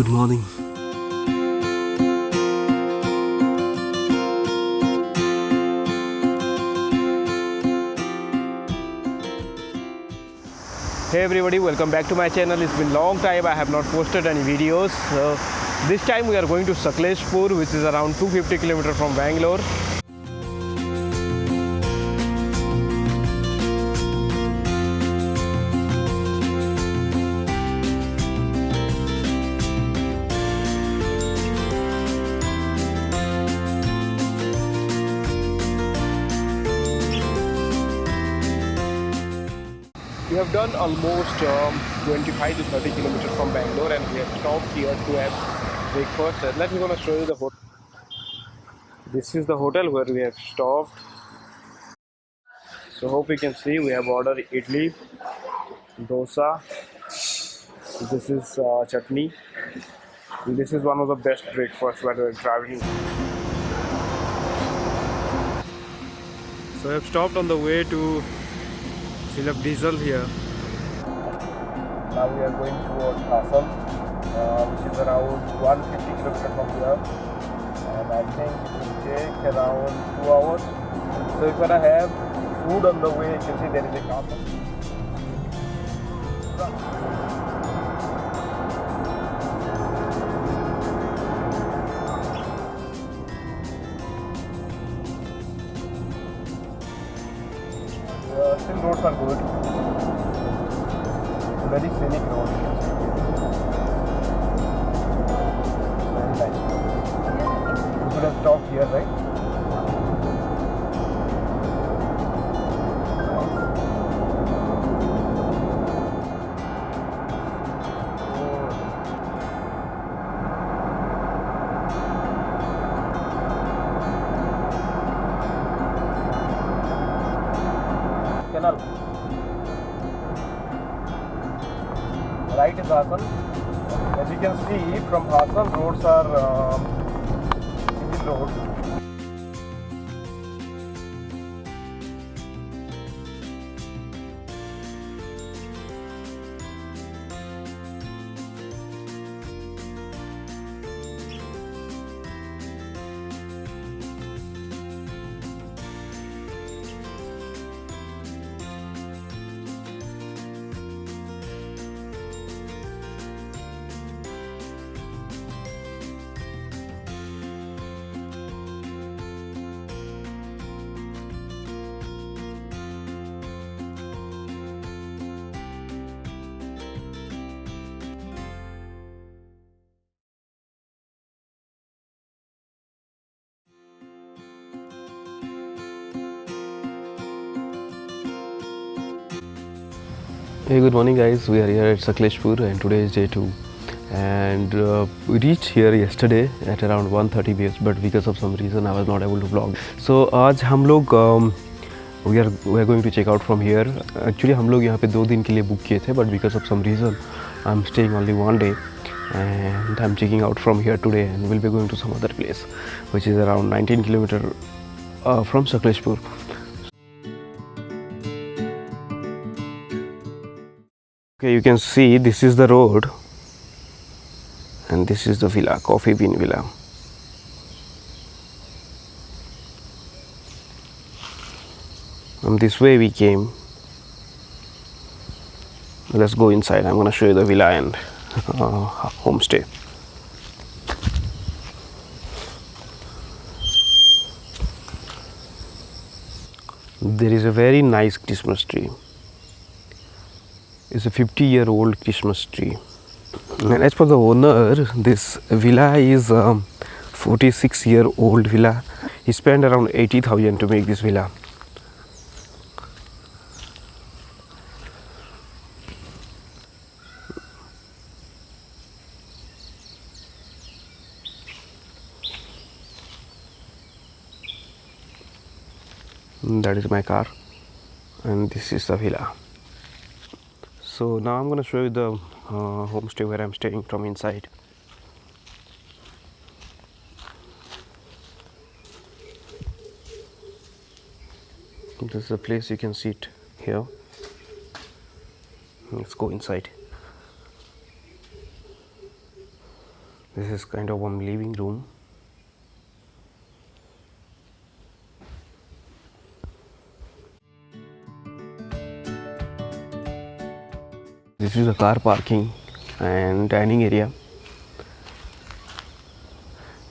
Good morning. Hey everybody, welcome back to my channel. It's been long time I have not posted any videos. So this time we are going to Sakleshpur which is around 250 km from Bangalore. Have done almost um, 25 to 30 kilometers from Bangalore and we have stopped here to have breakfast. Let me gonna show you the hotel. This is the hotel where we have stopped. So hope you can see we have ordered idli, dosa. This is uh, chutney. This is one of the best breakfasts when we're traveling. So I have stopped on the way to fill up diesel here. Now we are going towards Hassan, uh, which is around 150 kilometers from here. And I think it will take around two hours. So if I have food on the way, you can see there is a car. Still roads are good. Very scenic road. Very nice. You could have stopped here, right? Canal right is Hassan as you can see from Hassan roads are road Hey, good morning, guys. We are here at Sakleshpur, and today is day two. And uh, we reached here yesterday at around 1:30 p.m. But because of some reason, I was not able to vlog. So आज हम लोग um, we are we are going to check out from here. Actually हम लोग यहाँ पे दो दिन के लिए बुक किए थे, but because of some reason, I'm staying only one day. And I'm checking out from here today, and we'll be going to some other place, which is around 19 kilometer uh, from Okay, you can see this is the road and this is the villa, Coffee Bean Villa. From this way we came. Let's go inside. I'm gonna show you the villa and uh, homestay. There is a very nice Christmas tree is a 50 year old Christmas tree. And as for the owner, this villa is um, 46 year old villa. He spent around 80,000 to make this villa. That is my car, and this is the villa. So now I'm going to show you the uh, homestay where I'm staying from inside. This is the place you can sit here. Let's go inside. This is kind of one living room. This is the car parking and dining area.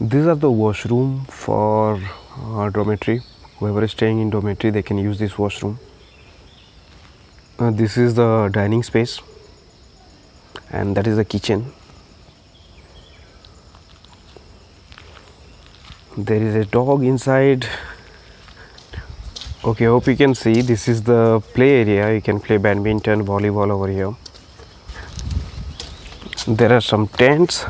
These are the washroom for uh, dormitory. Whoever is staying in dormitory, they can use this washroom. Uh, this is the dining space, and that is the kitchen. There is a dog inside. Okay, hope you can see. This is the play area. You can play badminton, volleyball over here. There are some tents.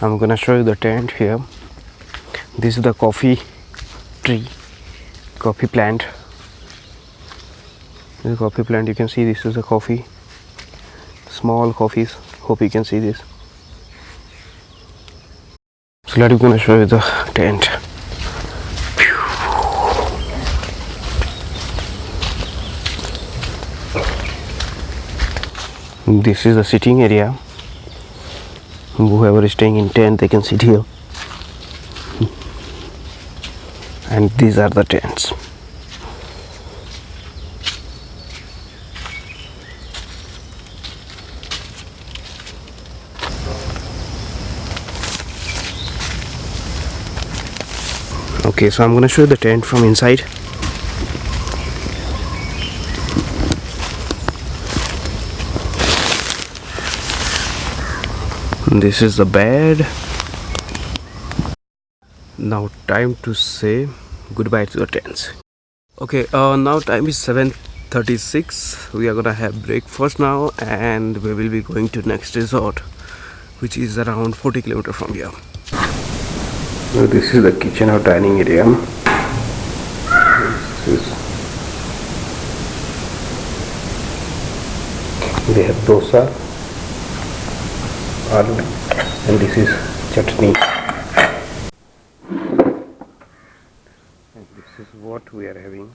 I'm gonna show you the tent here. This is the coffee tree, coffee plant. This coffee plant. You can see this is a coffee, small coffees. Hope you can see this. So let me gonna show you the tent. This is the sitting area. Whoever is staying in tent, they can sit here. And these are the tents. Okay, so I'm going to show you the tent from inside. This is the bed. Now time to say goodbye to the tents. Okay, uh, now time is 7:36. We are gonna have breakfast now, and we will be going to next resort, which is around 40 kilometer from here. So this is the kitchen or dining area. They have dosa, and this is chutney. And this is what we are having.